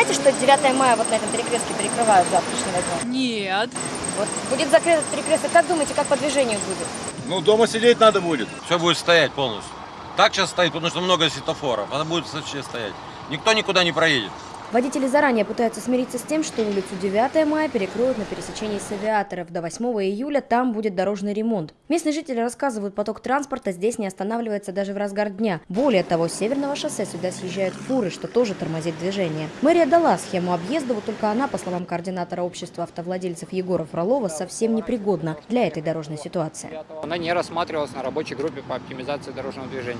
знаете, что 9 мая вот на этом перекрестке перекрывают завтрашнего дня? Нет. Вот будет закрыт этот перекресток. Как думаете, как по движению будет? Ну, дома сидеть надо будет. Все будет стоять полностью. Так сейчас стоит, потому что много светофоров. Она будет вообще стоять. Никто никуда не проедет. Водители заранее пытаются смириться с тем, что улицу 9 мая перекроют на пересечении с авиаторов. До 8 июля там будет дорожный ремонт. Местные жители рассказывают, поток транспорта здесь не останавливается даже в разгар дня. Более того, с северного шоссе сюда съезжают фуры, что тоже тормозит движение. Мэрия дала схему объезда, вот только она, по словам координатора общества автовладельцев Егора Фролова, совсем непригодна для этой дорожной ситуации. Она не рассматривалась на рабочей группе по оптимизации дорожного движения.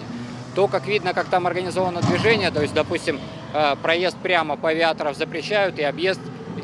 То, как видно, как там организовано движение, то есть, допустим, э, проезд прямо по авиаторов запрещают и объезд,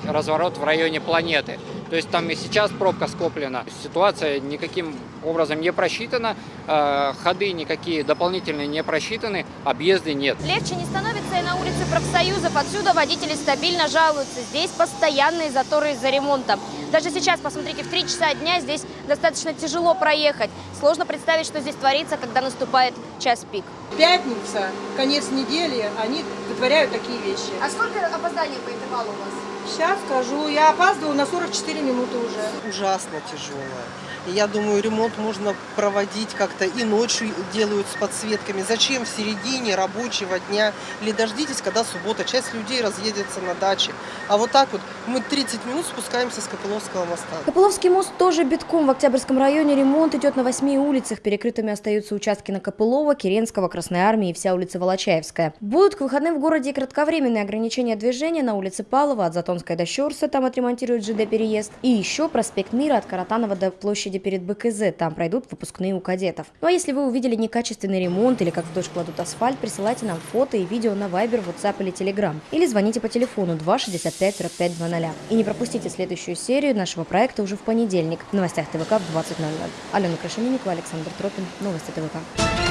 разворот в районе планеты. То есть там и сейчас пробка скоплена. Ситуация никаким образом не просчитана, э, ходы никакие дополнительные не просчитаны, объезды нет. Легче не становится и на улице профсоюзов. Отсюда водители стабильно жалуются. Здесь постоянные заторы из-за ремонта. Даже сейчас, посмотрите, в 3 часа дня здесь достаточно тяжело проехать. Сложно представить, что здесь творится, когда наступает час пик. Пятница, конец недели, они вытворяют такие вещи. А сколько опозданий по интервалу у вас? Сейчас скажу, я опаздываю на 44 минуты уже. ужасно тяжелая. И я думаю, ремонт можно проводить как-то и ночью делают с подсветками. Зачем в середине рабочего дня? Или дождитесь, когда суббота, часть людей разъедется на даче. А вот так вот мы 30 минут спускаемся с Копыловского моста. Копыловский мост тоже битком. В Октябрьском районе ремонт идет на восьми улицах. Перекрытыми остаются участки на Копылова, Керенского, Красной Армии и вся улица Волочаевская. Будут к выходным в городе и кратковременные ограничения движения на улице Палова от Затонской до Щерса, там отремонтируют ЖД-переезд. И еще проспект Мира от Каратанова до площади перед БКЗ, там пройдут выпускные у кадетов. Ну а если вы увидели некачественный ремонт или как в дождь кладут асфальт, присылайте нам фото и видео на Viber, WhatsApp или Telegram. Или звоните по телефону 265 45 00. И не пропустите следующую серию нашего проекта уже в понедельник в новостях ТВК в 20.00. Алена Крашенинникова, Александр Тропин. Новости ТВК.